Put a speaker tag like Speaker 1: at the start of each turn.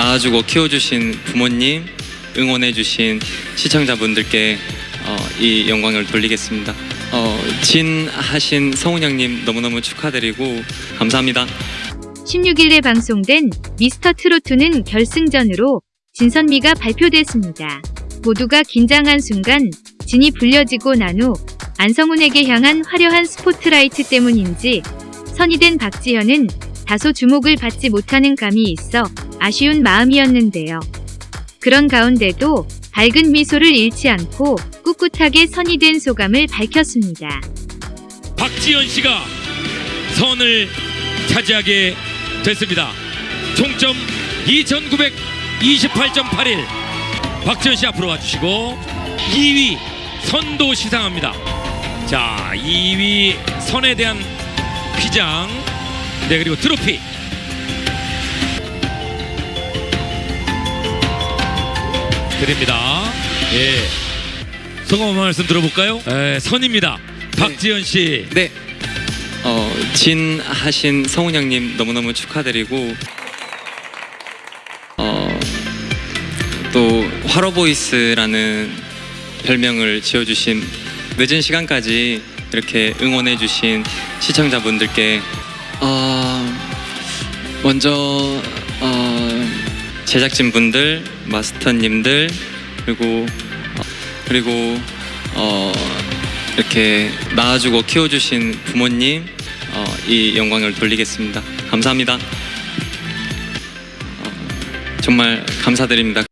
Speaker 1: 낳아주고 키워주신 부모님, 응원해주신 시청자분들께 어, 이 영광을 돌리겠습니다. 어, 진하신 성훈 형님 너무너무 축하드리고 감사합니다.
Speaker 2: 16일에 방송된 미스터 트로트는 결승전으로 진선미가 발표됐습니다. 모두가 긴장한 순간 진이 불려지고 난 후 안성훈에게 향한 화려한 스포트라이트 때문인지 선이 된 박지현은 다소 주목을 받지 못하는 감이 있어 아쉬운 마음이었는데요. 그런 가운데도 밝은 미소를 잃지 않고 꿋꿋하게 선이 된 소감을 밝혔습니다.
Speaker 3: 박지현 씨가 선을 차지하게 됐습니다. 총점 2928.81. 박지현 씨 앞으로 와주시고 2위 선도 시상합니다. 자, 2위 선에 대한 휘장, 네 그리고 트로피. 드립니다. 예. 소감 한 말씀 들어볼까요? 에, 선입니다. 박지현 씨.
Speaker 1: 네. 어, 진하신 성훈 형님 너무너무 축하드리고 어, 또 화로보이스라는 별명을 지어주신 늦은 시간까지 이렇게 응원해주신 시청자분들께 어, 먼저 어, 제작진분들, 마스터님들 그리고 어, 그리고 어, 이렇게 낳아주고 키워주신 부모님 어, 이 영광을 돌리겠습니다. 감사합니다. 어, 정말 감사드립니다.